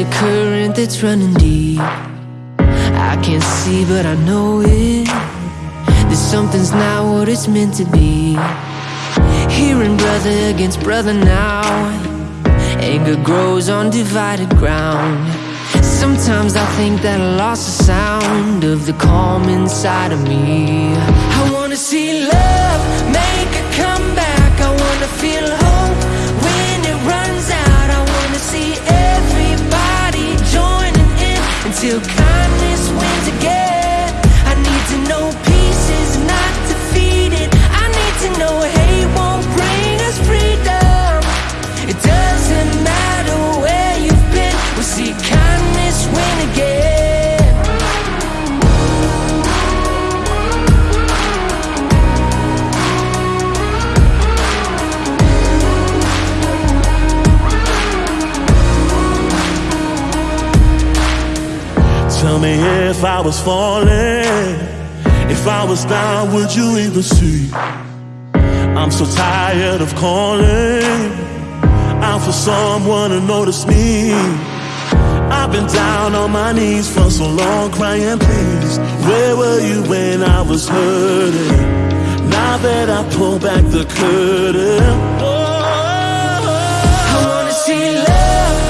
a current that's running deep. I can't see but I know it. That something's not what it's meant to be. Hearing brother against brother now. Anger grows on divided ground. Sometimes I think that I lost the sound Of the calm inside of me. I wanna see love make a comeback Tell me if I was falling, if I was down, would you even see? I'm so tired of calling out for someone to notice me. I've been down on my knees for so long, crying, please. Where were you when I was hurting? Now that I pull back the curtain, oh, I wanna see love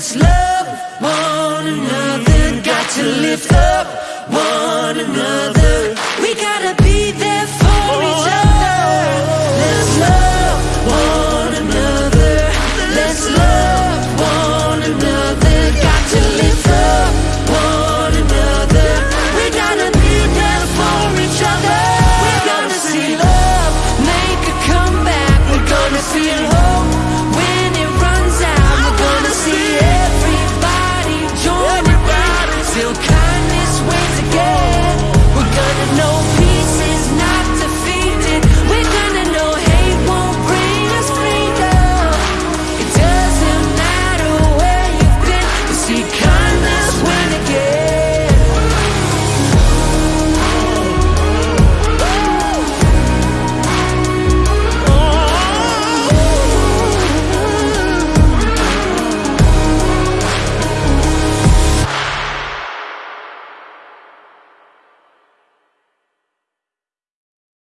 Let's love one another. Got to lift up one another. We